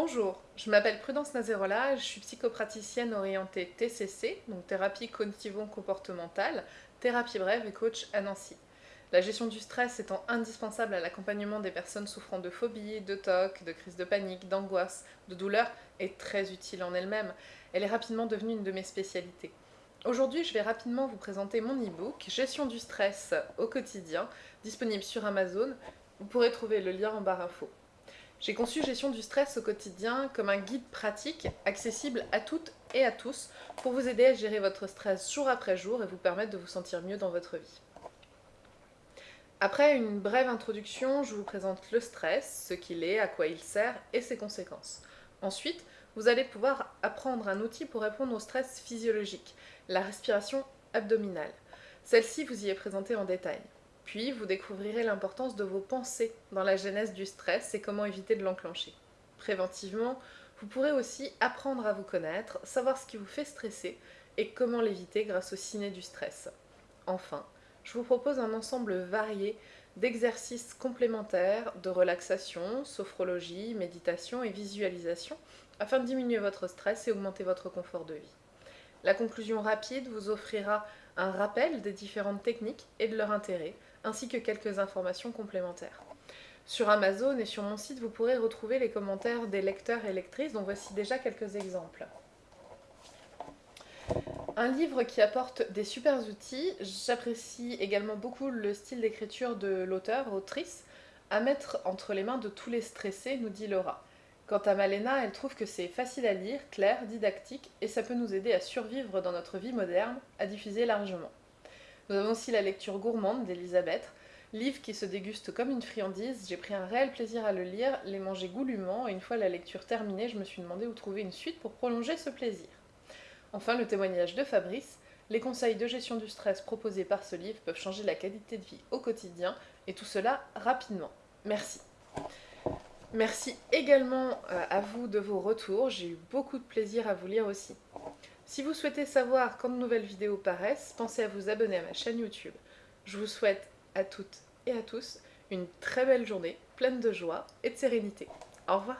Bonjour, je m'appelle Prudence Nazerola, je suis psychopraticienne orientée TCC, donc thérapie cognitivo-comportementale, thérapie brève et coach à Nancy. La gestion du stress étant indispensable à l'accompagnement des personnes souffrant de phobie, de TOC, de crise de panique, d'angoisse, de douleur, est très utile en elle-même. Elle est rapidement devenue une de mes spécialités. Aujourd'hui, je vais rapidement vous présenter mon e-book « Gestion du stress au quotidien », disponible sur Amazon. Vous pourrez trouver le lien en barre info. J'ai conçu Gestion du stress au quotidien comme un guide pratique, accessible à toutes et à tous, pour vous aider à gérer votre stress jour après jour et vous permettre de vous sentir mieux dans votre vie. Après une brève introduction, je vous présente le stress, ce qu'il est, à quoi il sert et ses conséquences. Ensuite, vous allez pouvoir apprendre un outil pour répondre au stress physiologique, la respiration abdominale. Celle-ci vous y est présentée en détail. Puis, vous découvrirez l'importance de vos pensées dans la genèse du stress et comment éviter de l'enclencher. Préventivement, vous pourrez aussi apprendre à vous connaître, savoir ce qui vous fait stresser et comment l'éviter grâce au ciné du stress. Enfin, je vous propose un ensemble varié d'exercices complémentaires de relaxation, sophrologie, méditation et visualisation afin de diminuer votre stress et augmenter votre confort de vie. La conclusion rapide vous offrira un rappel des différentes techniques et de leur intérêt, ainsi que quelques informations complémentaires. Sur Amazon et sur mon site, vous pourrez retrouver les commentaires des lecteurs et lectrices, dont voici déjà quelques exemples. Un livre qui apporte des super outils, j'apprécie également beaucoup le style d'écriture de l'auteur, autrice, à mettre entre les mains de tous les stressés, nous dit Laura. Quant à Malena, elle trouve que c'est facile à lire, clair, didactique, et ça peut nous aider à survivre dans notre vie moderne, à diffuser largement. Nous avons aussi la lecture gourmande d'Elisabeth, livre qui se déguste comme une friandise, j'ai pris un réel plaisir à le lire, les manger goulûment, et une fois la lecture terminée, je me suis demandé où trouver une suite pour prolonger ce plaisir. Enfin, le témoignage de Fabrice, les conseils de gestion du stress proposés par ce livre peuvent changer la qualité de vie au quotidien, et tout cela rapidement. Merci. Merci également euh, à vous de vos retours, j'ai eu beaucoup de plaisir à vous lire aussi. Si vous souhaitez savoir quand de nouvelles vidéos paraissent, pensez à vous abonner à ma chaîne YouTube. Je vous souhaite à toutes et à tous une très belle journée, pleine de joie et de sérénité. Au revoir